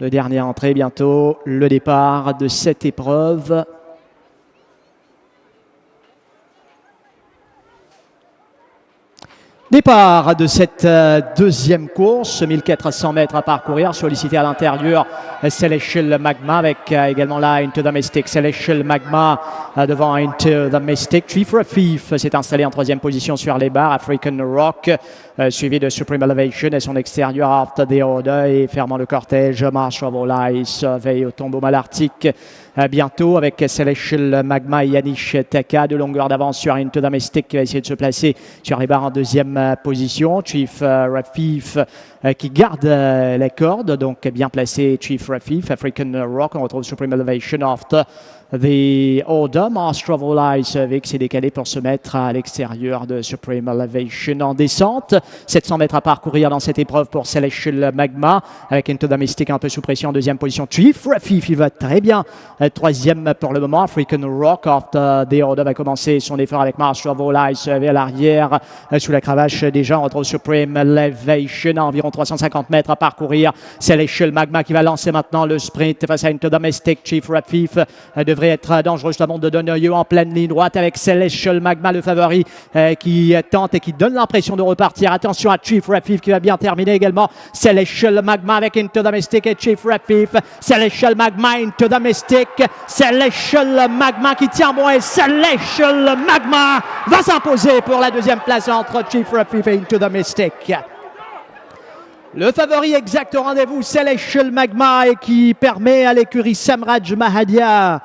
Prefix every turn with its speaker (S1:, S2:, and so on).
S1: Le dernier entrée bientôt, le départ de cette épreuve. Départ de cette euh, deuxième course, 1400 mètres à parcourir, sollicité à l'intérieur Celestial Magma avec euh, également là Into the Mystic. Celestial Magma euh, devant Into the Mystic. Chief Rafif s'est installé en troisième position sur les barres. African Rock suivi de Supreme Elevation et son extérieur After the Order et fermant le cortège March of All Eyes veille au tombeau malartique bientôt avec Celestial Magma et Yanish Taka de longueur d'avance sur Into the Mystic qui va essayer de se placer sur les barres en deuxième position. Chief euh, Rafif euh, qui garde euh, les cordes, donc bien placé Chief Rafif, African Rock, on retrouve Supreme Elevation after the Order, Master of All Eyes avec s'est décalé pour se mettre à l'extérieur de Supreme Elevation en descente. 700 mètres à parcourir dans cette épreuve pour Celestial Magma avec Into the Mystic un peu sous pression en deuxième position. Chief Rafif, il va très bien. Troisième pour le moment, African Rock after the Order va commencer son effort avec of All Eyes vers l'arrière sous la cravache déjà. Retrouve Supreme Elevation à environ 350 mètres à parcourir. Celestial Magma qui va lancer maintenant le sprint face à Into Domestic. Chief Rafif devrait être dangereux justement de donner en pleine ligne droite avec Celestial Magma, le favori euh, qui tente et qui donne l'impression de repartir. Attention à Chief Rafif qui va bien terminer également. Celestial Magma avec Into Domestic et Chief Rafif. Celestial Magma, Into Domestic. Celestial Magma qui tient bon et Celestial Magma va s'imposer pour la deuxième place entre Chief Le favori exact au rendez-vous, Celestial Magma, qui permet à l'écurie Samraj Mahadia